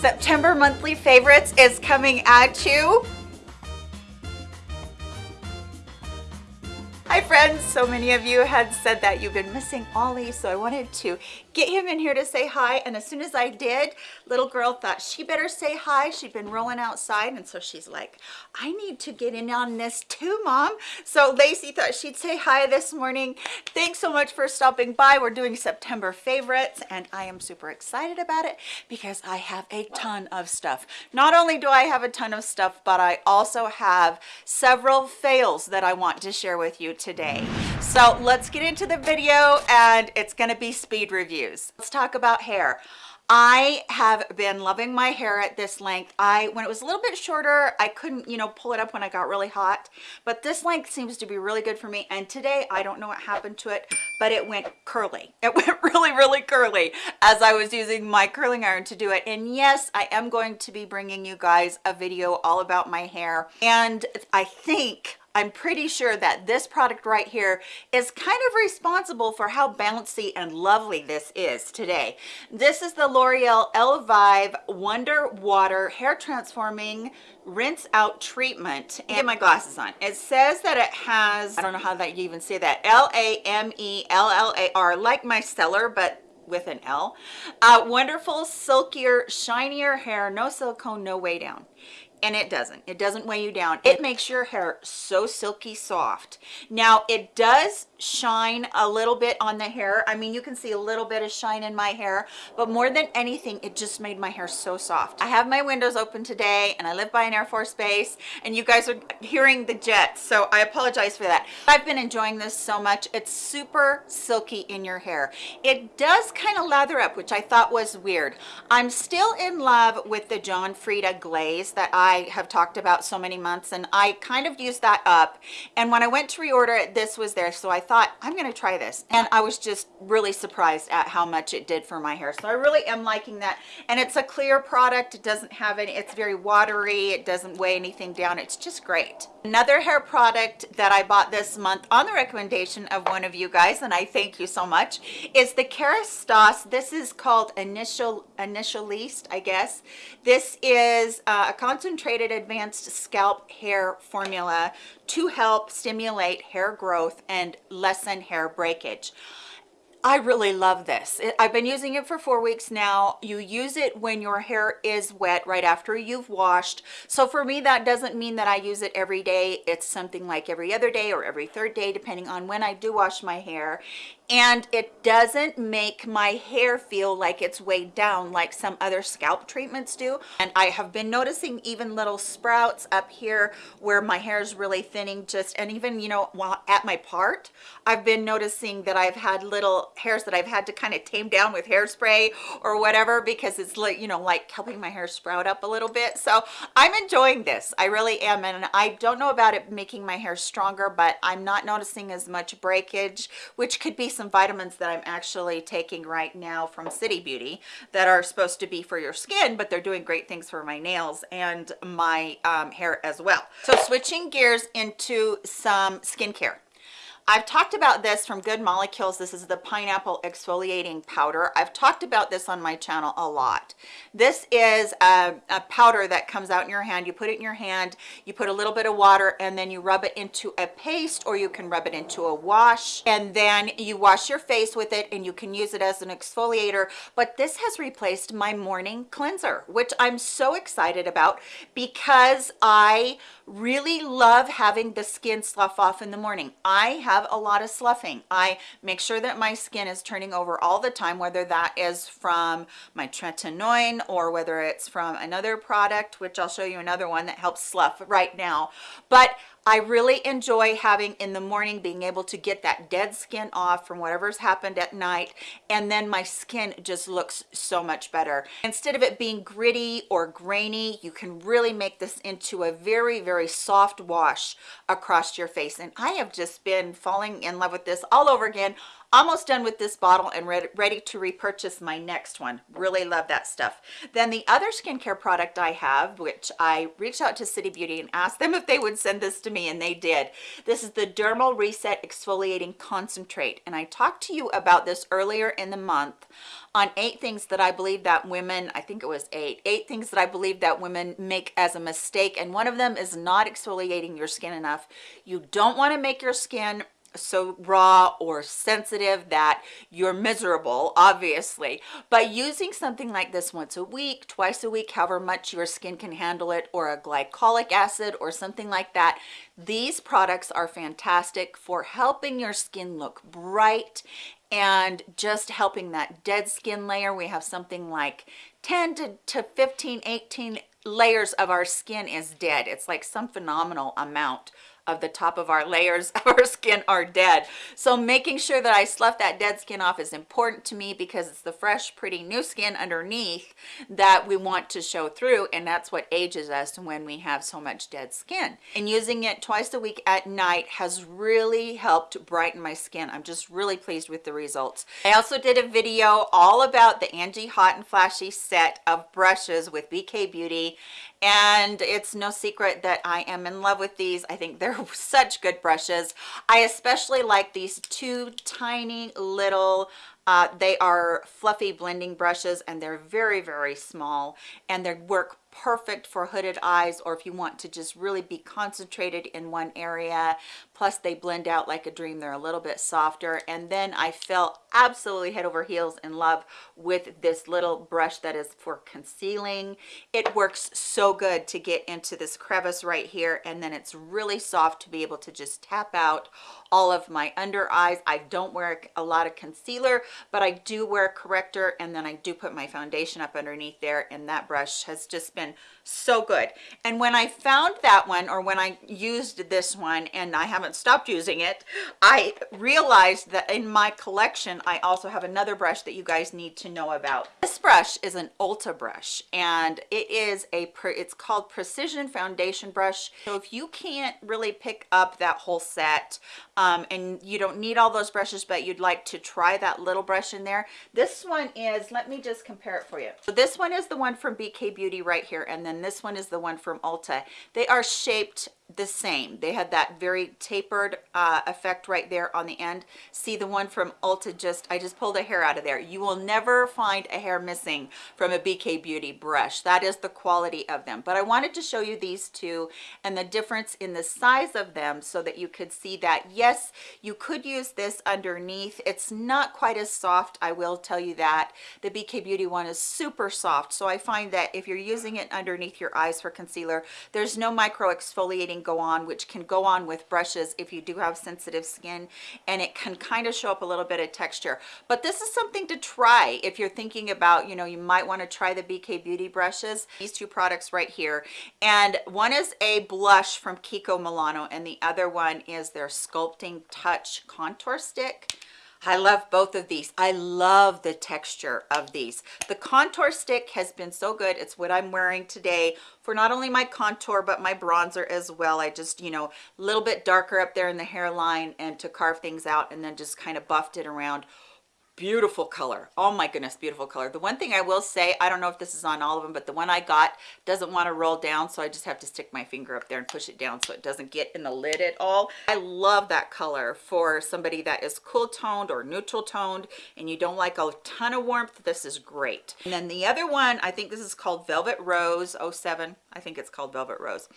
September monthly favorites is coming at you. Hi friends, so many of you had said that you've been missing Ollie, so I wanted to get him in here to say hi. And as soon as I did, little girl thought she better say hi. She'd been rolling outside, and so she's like, I need to get in on this too, Mom. So Lacey thought she'd say hi this morning. Thanks so much for stopping by. We're doing September favorites, and I am super excited about it because I have a ton of stuff. Not only do I have a ton of stuff, but I also have several fails that I want to share with you today. So let's get into the video, and it's going to be speed reviews. Let's talk about hair. I have been loving my hair at this length. I, when it was a little bit shorter, I couldn't, you know, pull it up when I got really hot, but this length seems to be really good for me. And today, I don't know what happened to it, but it went curly. It went really, really curly as I was using my curling iron to do it. And yes, I am going to be bringing you guys a video all about my hair. And I think I'm pretty sure that this product right here is kind of responsible for how bouncy and lovely this is today. This is the L'Oreal Elvive Wonder Water Hair Transforming rinse out treatment and get my glasses on it says that it has i don't know how that you even say that l-a-m-e-l-l-a-r like my stellar but with an L. Uh, wonderful, silkier, shinier hair, no silicone, no way down and it doesn't. It doesn't weigh you down. It makes your hair so silky soft. Now it does shine a little bit on the hair. I mean you can see a little bit of shine in my hair but more than anything it just made my hair so soft. I have my windows open today and i live by an air force base and you guys are hearing the jets so i apologize for that. I've been enjoying this so much. It's super silky in your hair. It does kind of lather up which i thought was weird. I'm still in love with the john frieda glaze that i have talked about so many months and I kind of used that up and when I went to reorder it this was there so I thought I'm gonna try this. And I was just really surprised at how much it did for my hair. So I really am liking that. And it's a clear product. It doesn't have any it's very watery. It doesn't weigh anything down. It's just great. Another hair product that I bought this month on the recommendation of one of you guys and I thank you so much is the Kerastase this is called initial Initialiste I guess. This is uh, a concentrated advanced scalp hair formula to help stimulate hair growth and lessen hair breakage. I really love this. I've been using it for four weeks now. You use it when your hair is wet right after you've washed. So for me, that doesn't mean that I use it every day. It's something like every other day or every third day, depending on when I do wash my hair and it doesn't make my hair feel like it's weighed down like some other scalp treatments do. And i have been noticing even little sprouts up here where my hair is really thinning just and even you know while at my part i've been noticing that i've had little hairs that i've had to kind of tame down with hairspray or whatever because it's like you know like helping my hair sprout up a little bit. So i'm enjoying this. I really am and i don't know about it making my hair stronger but i'm not noticing as much breakage which could be some vitamins that I'm actually taking right now from City Beauty that are supposed to be for your skin, but they're doing great things for my nails and my um, hair as well. So switching gears into some skincare. I've talked about this from Good Molecules. This is the pineapple exfoliating powder. I've talked about this on my channel a lot. This is a, a, powder that comes out in your hand. You put it in your hand, you put a little bit of water, and then you rub it into a paste, or you can rub it into a wash, and then you wash your face with it, and you can use it as an exfoliator. But this has replaced my morning cleanser, which I'm so excited about because I really love having the skin slough off in the morning. I have a lot of sloughing. I make sure that my skin is turning over all the time, whether that is from my tretinoin or whether it's from another product, which I'll show you another one that helps slough right now. But I really enjoy having in the morning being able to get that dead skin off from whatever's happened at night and then my skin just looks so much better. Instead of it being gritty or grainy, you can really make this into a very, very soft wash across your face. And I have just been falling in love with this all over again almost done with this bottle and ready, ready to repurchase my next one really love that stuff then the other skincare product i have which i reached out to city beauty and asked them if they would send this to me and they did this is the dermal reset exfoliating concentrate and i talked to you about this earlier in the month on eight things that I believe that women, I think it was eight, eight things that I believe that women make as a mistake. And one of them is not exfoliating your skin enough. You don't want to make your skin so raw or sensitive that you're miserable obviously. But using something like this once a week twice a week however much your skin can handle it or a glycolic acid or something like that these products are fantastic for helping your skin look bright and just helping that dead skin layer. We have something like 10 to, to 15 18 layers of our skin is dead. It's like some phenomenal amount of the top of our layers of our skin are dead. So making sure that i slough that dead skin off is important to me because it's the fresh pretty new skin underneath that we want to show through and that's what ages us when we have so much dead skin. And using it twice a week at night has really helped brighten my skin. I'm just really pleased with the results. I also did a video all about the angie hot and flashy set of brushes with bk beauty and it's no secret that I am in love with these. I think they're such good brushes. I especially like these two tiny little uh, they are fluffy blending brushes and they're very, very small and they work perfect for hooded eyes or if you want to just really be concentrated in one area. Plus they blend out like a dream. They're a little bit softer. And then i fell absolutely head over heels in love with this little brush that is for concealing. It works so good to get into this crevice right here. And then it's really soft to be able to just tap out all of my under eyes. I don't wear a lot of concealer but i do wear corrector. And then i do put my foundation up underneath there. And that brush has just been so good. And when i found that one or when i used this one and i haven't stopped using it i realized that in my collection i also have another brush that you guys need to know about. This brush is an ulta brush and it is a it's called precision foundation brush. So if you can't really pick up that whole set um, and you don't need all those brushes but you'd like to try that little brush in there this one is let me just compare it for you. So this one is the one from bk beauty right here and then this one is the one from ulta. They are shaped the same. They had that very tapered uh, effect right there on the end. See the one from ulta just i just pulled a hair out of there. You will never find a hair missing from a bk beauty brush. That is the quality of them. But i wanted to show you these two and the difference in the size of them so that you could see that yes you could use this underneath. It's not quite as soft i will tell you that. The bk beauty one is super soft so i find that if you're using it underneath your eyes for concealer. There's no micro exfoliating go on which can go on with brushes if you do have sensitive skin and it can kind of show up a little bit of texture. But this is something to try if you're thinking about you know you might want to try the bk beauty brushes. These two products right here and one is a blush from kiko milano and the other one is their sculpting touch contour stick I love both of these. I love the texture of these. The contour stick has been so good. It's what I'm wearing today for not only my contour, but my bronzer as well. I just, you know, a little bit darker up there in the hairline and to carve things out and then just kind of buffed it around beautiful color. Oh my goodness beautiful color. The one thing i will say i don't know if this is on all of them but the one i got doesn't want to roll down so i just have to stick my finger up there and push it down so it doesn't get in the lid at all. I love that color for somebody that is cool toned or neutral toned and you don't like a ton of warmth this is great. And then the other one i think this is called velvet rose 07 i think it's called velvet rose.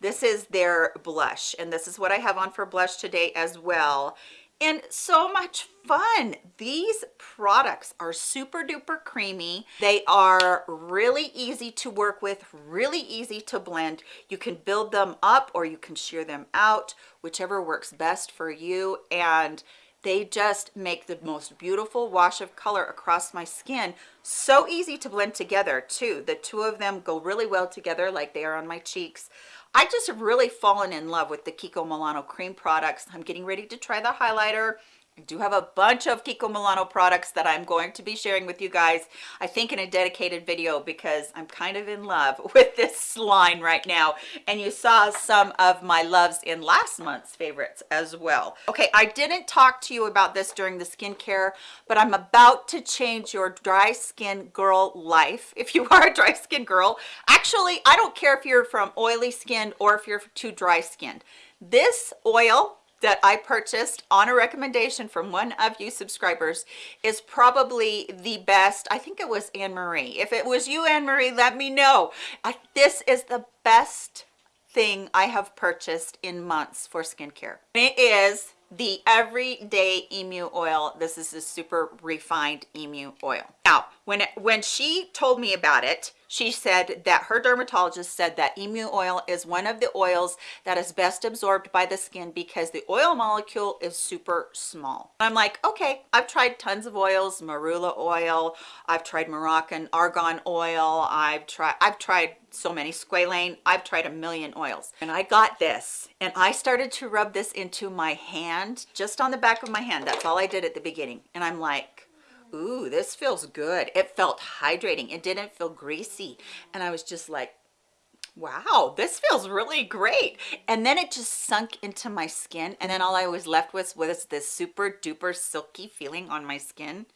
This is their blush and this is what i have on for blush today as well and so much fun. These products are super duper creamy. They are really easy to work with really easy to blend. You can build them up or you can shear them out whichever works best for you. And they just make the most beautiful wash of color across my skin. So easy to blend together too. The two of them go really well together like they are on my cheeks I just have really fallen in love with the Kiko Milano cream products. I'm getting ready to try the highlighter I do have a bunch of Kiko Milano products that I'm going to be sharing with you guys, I think in a dedicated video because I'm kind of in love with this line right now. And you saw some of my loves in last month's favorites as well. Okay, I didn't talk to you about this during the skincare, but I'm about to change your dry skin girl life. If you are a dry skin girl, actually, I don't care if you're from oily skin or if you're too dry skinned. This oil that I purchased on a recommendation from one of you subscribers is probably the best. I think it was Anne-Marie. If it was you, Anne-Marie, let me know. I, this is the best thing I have purchased in months for skincare. It is the everyday emu oil this is a super refined emu oil now when it, when she told me about it she said that her dermatologist said that emu oil is one of the oils that is best absorbed by the skin because the oil molecule is super small. I'm like okay i've tried tons of oils marula oil i've tried moroccan argan oil i've tried i've tried so many squalane i've tried a million oils. And i got this and i started to rub this into my hand just on the back of my hand. That's all i did at the beginning. And i'm like ooh this feels good. It felt hydrating. It didn't feel greasy. And i was just like wow this feels really great. And then it just sunk into my skin. And then all i was left with was this super duper silky feeling on my skin.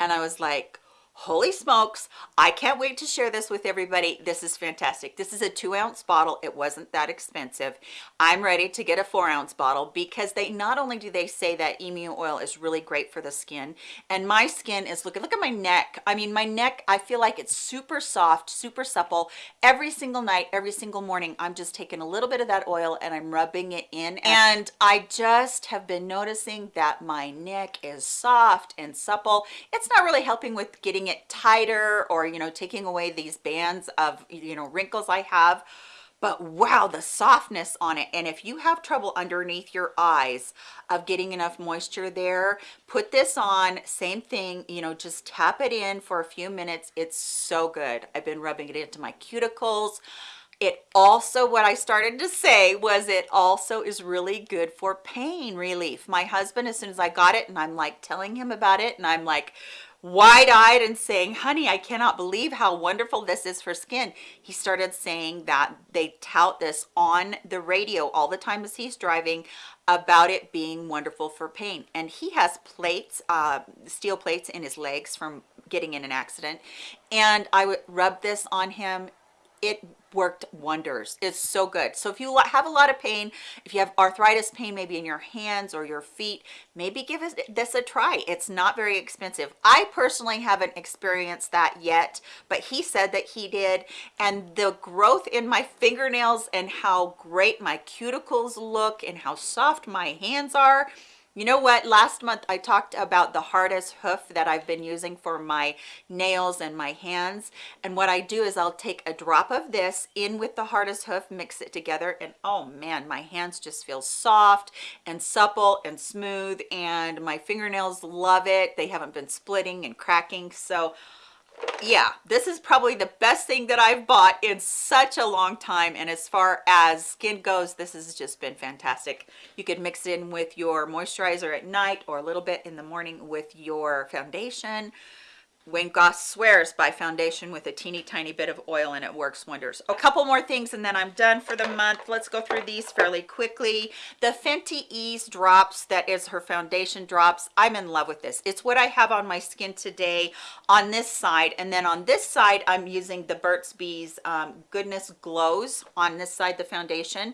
And i was like holy smokes. I can't wait to share this with everybody. This is fantastic. This is a two ounce bottle. It wasn't that expensive. I'm ready to get a four ounce bottle because they not only do they say that emu oil is really great for the skin and my skin is looking look at my neck. I mean my neck i feel like it's super soft super supple. Every single night every single morning i'm just taking a little bit of that oil and i'm rubbing it in. And i just have been noticing that my neck is soft and supple. It's not really helping with getting making it tighter or you know taking away these bands of you know wrinkles i have. But wow the softness on it. And if you have trouble underneath your eyes of getting enough moisture there put this on. Same thing you know just tap it in for a few minutes. It's so good. I've been rubbing it into my cuticles. It also what i started to say was it also is really good for pain relief. My husband as soon as i got it and i'm like telling him about it and i'm like wide-eyed and saying honey i cannot believe how wonderful this is for skin. He started saying that they tout this on the radio all the time as he's driving about it being wonderful for pain. And he has plates uh, steel plates in his legs from getting in an accident. And i would rub this on him. It worked wonders. It's so good. So if you have a lot of pain if you have arthritis pain maybe in your hands or your feet maybe give this a try. It's not very expensive. I personally haven't experienced that yet but he said that he did. And the growth in my fingernails and how great my cuticles look and how soft my hands are you know what? Last month I talked about the hardest hoof that I've been using for my nails and my hands. And what I do is I'll take a drop of this in with the hardest hoof, mix it together, and oh man, my hands just feel soft and supple and smooth and my fingernails love it. They haven't been splitting and cracking. So yeah this is probably the best thing that i've bought in such a long time and as far as skin goes this has just been fantastic. You could mix it in with your moisturizer at night or a little bit in the morning with your foundation Wayne Goss swears by foundation with a teeny tiny bit of oil and it works wonders. A couple more things and then I'm done for the month. Let's go through these fairly quickly. The Fenty Eaze drops, that is her foundation drops. I'm in love with this. It's what I have on my skin today on this side. And then on this side, I'm using the Burt's Bees um, Goodness Glows on this side, the foundation.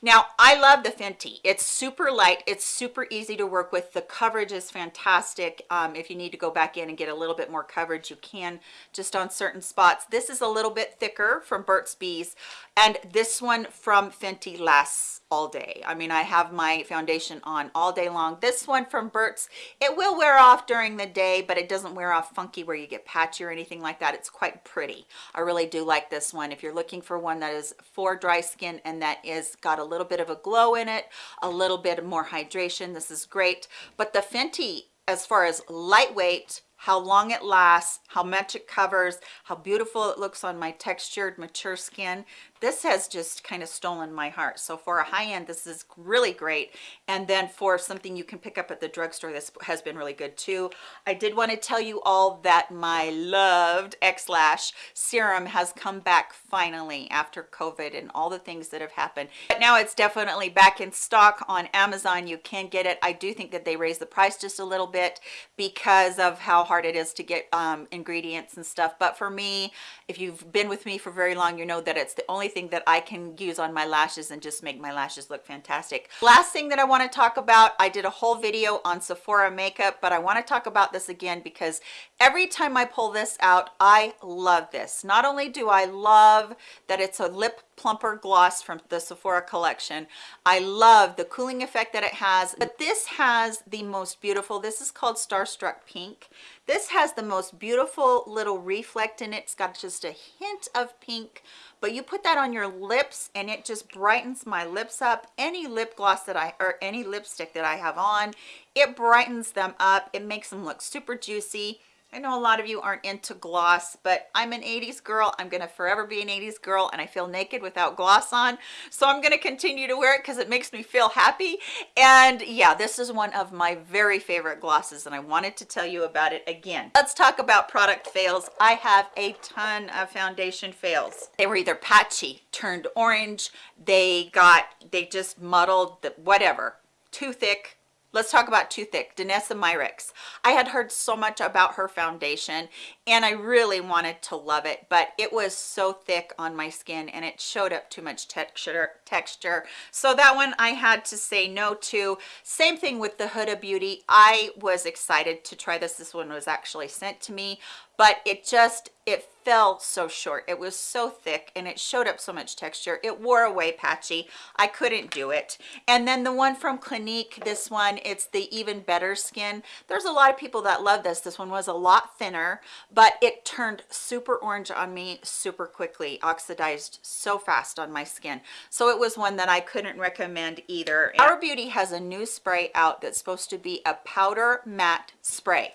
Now, I love the Fenty. It's super light. It's super easy to work with. The coverage is fantastic. Um, if you need to go back in and get a little bit more coverage, you can just on certain spots. This is a little bit thicker from Burt's Bees. And this one from Fenty lasts all day. I mean, I have my foundation on all day long. This one from Burt's, it will wear off during the day, but it doesn't wear off funky where you get patchy or anything like that. It's quite pretty. I really do like this one. If you're looking for one that is for dry skin and that is got a little bit of a glow in it, a little bit more hydration, this is great. But the Fenty, as far as lightweight, how long it lasts, how much it covers, how beautiful it looks on my textured, mature skin. This has just kind of stolen my heart. So for a high end, this is really great. And then for something you can pick up at the drugstore, this has been really good too. I did want to tell you all that my loved X-Lash serum has come back finally after COVID and all the things that have happened. But now it's definitely back in stock on Amazon. You can get it. I do think that they raised the price just a little bit because of how hard it is to get um, ingredients and stuff. But for me, if you've been with me for very long, you know that it's the only thing that I can use on my lashes and just make my lashes look fantastic. Last thing that I want to talk about, I did a whole video on Sephora makeup, but I want to talk about this again because every time I pull this out, I love this. Not only do I love that it's a lip plumper gloss from the Sephora collection. I love the cooling effect that it has, but this has the most beautiful, this is called Starstruck Pink. This has the most beautiful little reflect in it. It's got just a hint of pink, but you put that on your lips and it just brightens my lips up. Any lip gloss that I, or any lipstick that I have on, it brightens them up. It makes them look super juicy I know a lot of you aren't into gloss, but I'm an 80s girl. I'm going to forever be an 80s girl, and I feel naked without gloss on. So I'm going to continue to wear it because it makes me feel happy. And yeah, this is one of my very favorite glosses, and I wanted to tell you about it again. Let's talk about product fails. I have a ton of foundation fails. They were either patchy, turned orange, they got, they just muddled, the, whatever, too thick, Let's talk about Too Thick, Danessa Myricks. I had heard so much about her foundation and I really wanted to love it, but it was so thick on my skin and it showed up too much texture. texture. So that one I had to say no to. Same thing with the Huda Beauty. I was excited to try this. This one was actually sent to me, but it just it fell so short. It was so thick and it showed up so much texture. It wore away patchy. I couldn't do it. And then the one from clinique this one it's the even better skin. There's a lot of people that love this. This one was a lot thinner but it turned super orange on me super quickly oxidized so fast on my skin. So it was one that i couldn't recommend either. Flower Beauty has a new spray out that's supposed to be a powder matte spray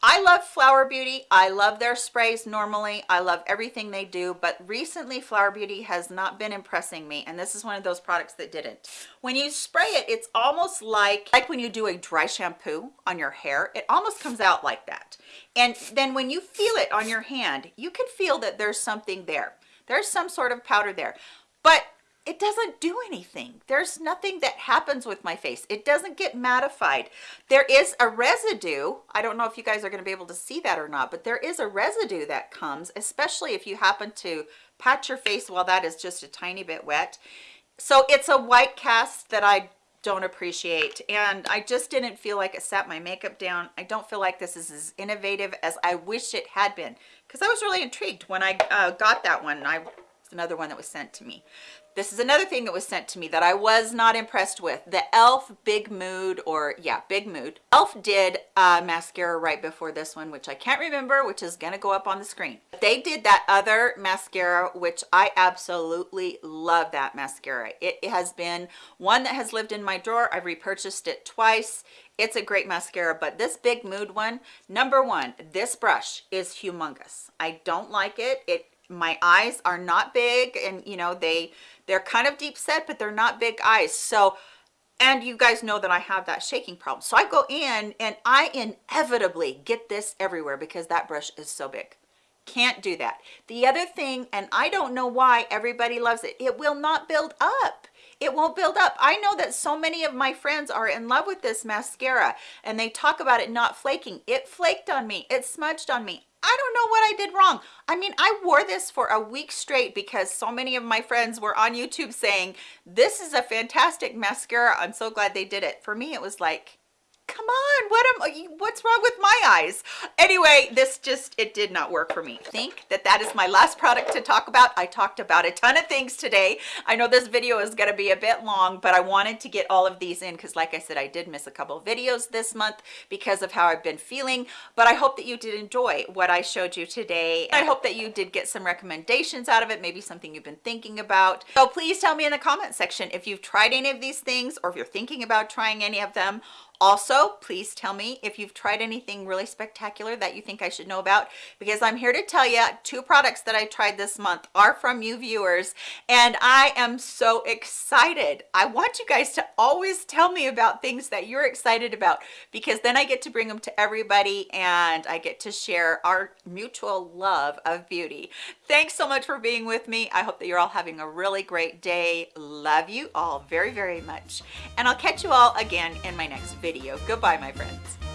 I love Flower Beauty. I love their sprays normally. I love everything they do, but recently Flower Beauty has not been impressing me, and this is one of those products that didn't. When you spray it, it's almost like, like when you do a dry shampoo on your hair, it almost comes out like that. And then when you feel it on your hand, you can feel that there's something there. There's some sort of powder there. But it doesn't do anything. There's nothing that happens with my face. It doesn't get mattified. There is a residue. I don't know if you guys are going to be able to see that or not, but there is a residue that comes, especially if you happen to pat your face while that is just a tiny bit wet. So it's a white cast that I don't appreciate and I just didn't feel like it sat my makeup down. I don't feel like this is as innovative as I wish it had been because I was really intrigued when I uh, got that one. I another one that was sent to me this is another thing that was sent to me that I was not impressed with. The e.l.f. Big Mood, or yeah, Big Mood. e.l.f. did a mascara right before this one, which I can't remember, which is gonna go up on the screen. They did that other mascara, which I absolutely love that mascara. It has been one that has lived in my drawer. I've repurchased it twice. It's a great mascara, but this Big Mood one, number one, this brush is humongous. I don't like it. It my eyes are not big and you know they they're kind of deep set but they're not big eyes so and you guys know that I have that shaking problem so I go in and I inevitably get this everywhere because that brush is so big can't do that the other thing and I don't know why everybody loves it it will not build up it won't build up. I know that so many of my friends are in love with this mascara and they talk about it not flaking. It flaked on me. It smudged on me. I don't know what I did wrong. I mean, I wore this for a week straight because so many of my friends were on YouTube saying, this is a fantastic mascara. I'm so glad they did it. For me, it was like, come on what am what's wrong with my eyes? Anyway this just it did not work for me. Think that that is my last product to talk about. I talked about a ton of things today. I know this video is going to be a bit long but i wanted to get all of these in because like i said i did miss a couple videos this month because of how i've been feeling but i hope that you did enjoy what i showed you today. I hope that you did get some recommendations out of it maybe something you've been thinking about. So please tell me in the comment section if you've tried any of these things or if you're thinking about trying any of them Also, please tell me if you've tried anything really spectacular that you think I should know about because I'm here to tell you two products that I tried this month are from you viewers and I am so excited. I want you guys to always tell me about things that you're excited about because then I get to bring them to everybody and I get to share our mutual love of beauty. Thanks so much for being with me. I hope that you're all having a really great day. Love you all very, very much. And I'll catch you all again in my next video video. Goodbye, my friends.